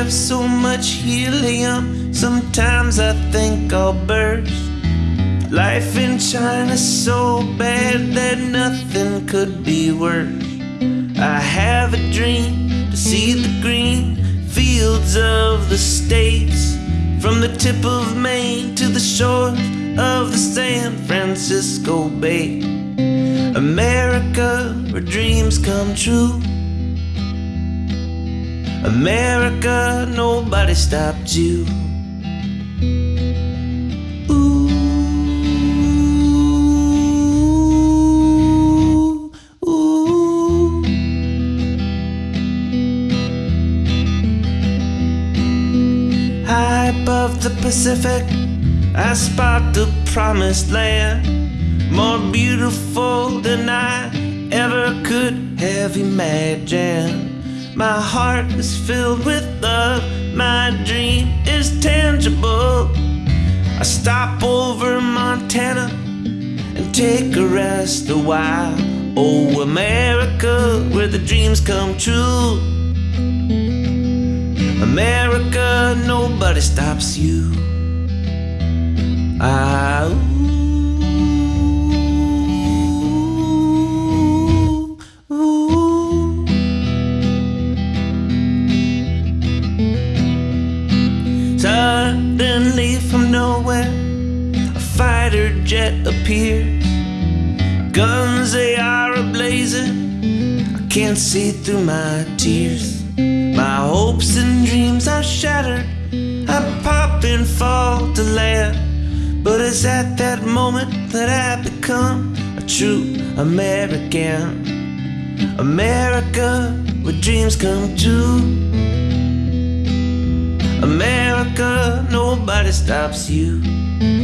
have so much helium. Sometimes I think I'll burst. Life in China's so bad that nothing could be worse. I have a dream to see the green fields of the states. From the tip of Maine to the shore of the San Francisco Bay. America, where dreams come true. America, nobody stopped you. Ooh, ooh. High above the Pacific, I spot the promised land. More beautiful than I ever could have imagined. My heart is filled with love, my dream is tangible. I stop over Montana and take a rest a while. Oh, America, where the dreams come true. America, nobody stops you. Suddenly from nowhere, a fighter jet appears. Guns they are ablazing. I can't see through my tears. My hopes and dreams are shattered. I pop and fall to land. But it's at that moment that I become a true American. America, where dreams come true. Nobody stops you.